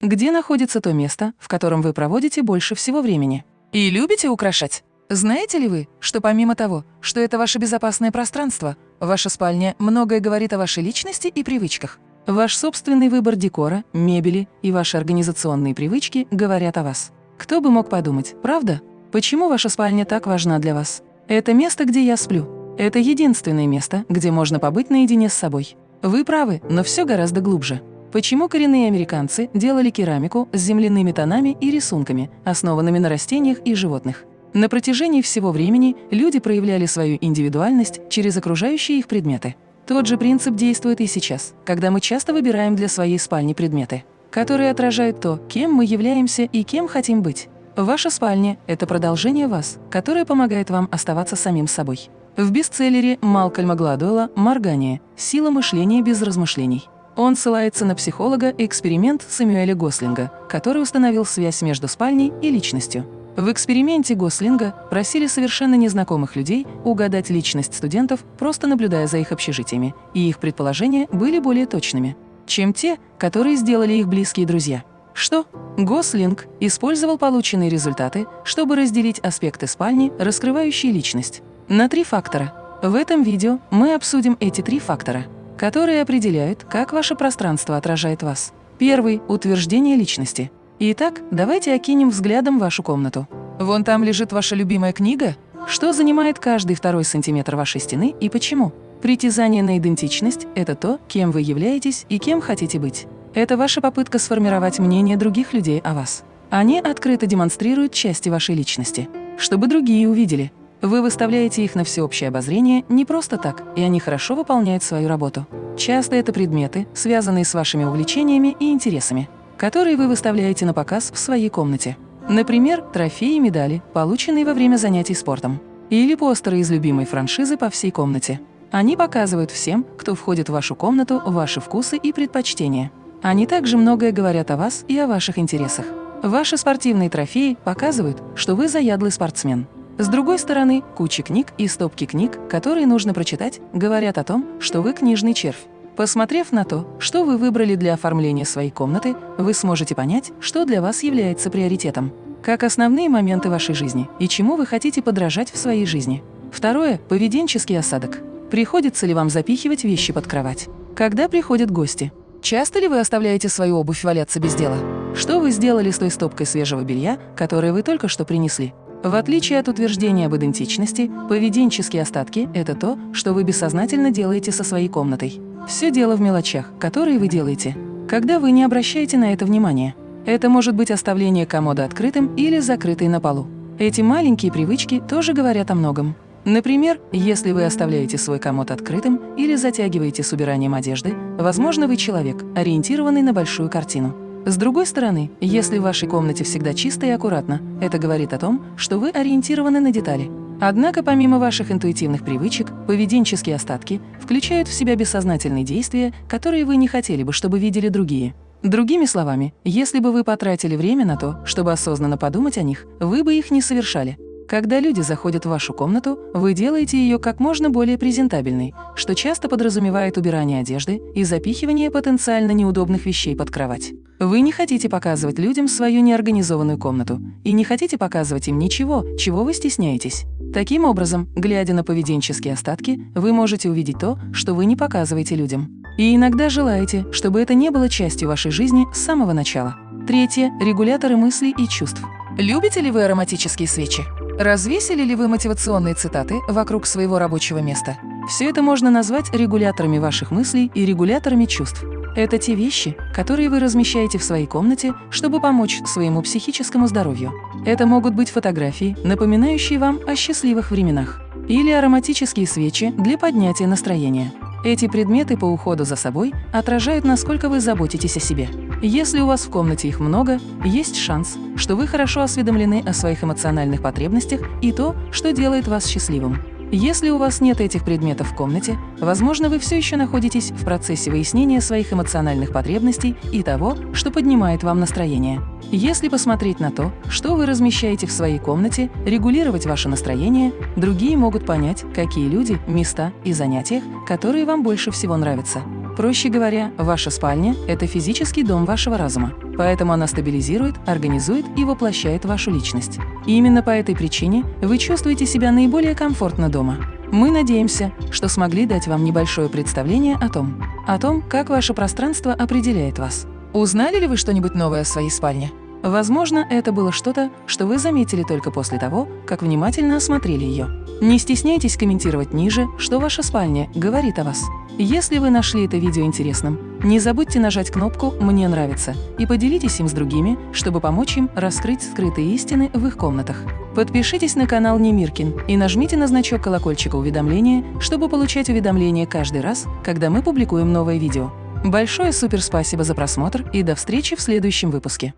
Где находится то место, в котором вы проводите больше всего времени? И любите украшать? Знаете ли вы, что помимо того, что это ваше безопасное пространство, ваша спальня многое говорит о вашей личности и привычках? Ваш собственный выбор декора, мебели и ваши организационные привычки говорят о вас. Кто бы мог подумать, правда? Почему ваша спальня так важна для вас? Это место, где я сплю. Это единственное место, где можно побыть наедине с собой. Вы правы, но все гораздо глубже. Почему коренные американцы делали керамику с земляными тонами и рисунками, основанными на растениях и животных? На протяжении всего времени люди проявляли свою индивидуальность через окружающие их предметы. Тот же принцип действует и сейчас, когда мы часто выбираем для своей спальни предметы, которые отражают то, кем мы являемся и кем хотим быть. Ваша спальня – это продолжение вас, которое помогает вам оставаться самим собой. В бестселлере Малкольма Гладуэлла «Моргание. Сила мышления без размышлений» он ссылается на психолога эксперимент Сэмюэля Гослинга, который установил связь между спальней и личностью. В эксперименте Гослинга просили совершенно незнакомых людей угадать личность студентов, просто наблюдая за их общежитиями, и их предположения были более точными, чем те, которые сделали их близкие друзья. Что? Гослинг использовал полученные результаты, чтобы разделить аспекты спальни, раскрывающие личность, на три фактора. В этом видео мы обсудим эти три фактора, которые определяют, как ваше пространство отражает вас. Первый – утверждение личности – Итак, давайте окинем взглядом вашу комнату. Вон там лежит ваша любимая книга? Что занимает каждый второй сантиметр вашей стены и почему? Притязание на идентичность – это то, кем вы являетесь и кем хотите быть. Это ваша попытка сформировать мнение других людей о вас. Они открыто демонстрируют части вашей личности, чтобы другие увидели. Вы выставляете их на всеобщее обозрение не просто так, и они хорошо выполняют свою работу. Часто это предметы, связанные с вашими увлечениями и интересами которые вы выставляете на показ в своей комнате. Например, трофеи и медали, полученные во время занятий спортом. Или постеры из любимой франшизы по всей комнате. Они показывают всем, кто входит в вашу комнату, ваши вкусы и предпочтения. Они также многое говорят о вас и о ваших интересах. Ваши спортивные трофеи показывают, что вы заядлый спортсмен. С другой стороны, куча книг и стопки книг, которые нужно прочитать, говорят о том, что вы книжный червь. Посмотрев на то, что вы выбрали для оформления своей комнаты, вы сможете понять, что для вас является приоритетом, как основные моменты вашей жизни и чему вы хотите подражать в своей жизни. Второе – поведенческий осадок. Приходится ли вам запихивать вещи под кровать? Когда приходят гости? Часто ли вы оставляете свою обувь валяться без дела? Что вы сделали с той стопкой свежего белья, которое вы только что принесли? В отличие от утверждения об идентичности, поведенческие остатки – это то, что вы бессознательно делаете со своей комнатой. Все дело в мелочах, которые вы делаете, когда вы не обращаете на это внимания. Это может быть оставление комода открытым или закрытой на полу. Эти маленькие привычки тоже говорят о многом. Например, если вы оставляете свой комод открытым или затягиваете с убиранием одежды, возможно, вы человек, ориентированный на большую картину. С другой стороны, если в вашей комнате всегда чисто и аккуратно, это говорит о том, что вы ориентированы на детали. Однако помимо ваших интуитивных привычек, поведенческие остатки включают в себя бессознательные действия, которые вы не хотели бы, чтобы видели другие. Другими словами, если бы вы потратили время на то, чтобы осознанно подумать о них, вы бы их не совершали. Когда люди заходят в вашу комнату, вы делаете ее как можно более презентабельной, что часто подразумевает убирание одежды и запихивание потенциально неудобных вещей под кровать. Вы не хотите показывать людям свою неорганизованную комнату и не хотите показывать им ничего, чего вы стесняетесь. Таким образом, глядя на поведенческие остатки, вы можете увидеть то, что вы не показываете людям. И иногда желаете, чтобы это не было частью вашей жизни с самого начала. Третье – регуляторы мыслей и чувств. Любите ли вы ароматические свечи? Развесили ли вы мотивационные цитаты вокруг своего рабочего места? Все это можно назвать регуляторами ваших мыслей и регуляторами чувств. Это те вещи, которые вы размещаете в своей комнате, чтобы помочь своему психическому здоровью. Это могут быть фотографии, напоминающие вам о счастливых временах, или ароматические свечи для поднятия настроения. Эти предметы по уходу за собой отражают, насколько вы заботитесь о себе. Если у вас в комнате их много, есть шанс, что вы хорошо осведомлены о своих эмоциональных потребностях и то, что делает вас счастливым. Если у вас нет этих предметов в комнате, возможно, вы все еще находитесь в процессе выяснения своих эмоциональных потребностей и того, что поднимает вам настроение. Если посмотреть на то, что вы размещаете в своей комнате, регулировать ваше настроение, другие могут понять, какие люди, места и занятия, которые вам больше всего нравятся. Проще говоря, ваша спальня – это физический дом вашего разума. Поэтому она стабилизирует, организует и воплощает вашу личность. И именно по этой причине вы чувствуете себя наиболее комфортно дома. Мы надеемся, что смогли дать вам небольшое представление о том, о том, как ваше пространство определяет вас. Узнали ли вы что-нибудь новое о своей спальне? Возможно, это было что-то, что вы заметили только после того, как внимательно осмотрели ее. Не стесняйтесь комментировать ниже, что ваша спальня говорит о вас. Если вы нашли это видео интересным, не забудьте нажать кнопку «Мне нравится» и поделитесь им с другими, чтобы помочь им раскрыть скрытые истины в их комнатах. Подпишитесь на канал Немиркин и нажмите на значок колокольчика уведомления, чтобы получать уведомления каждый раз, когда мы публикуем новое видео. Большое супер спасибо за просмотр и до встречи в следующем выпуске.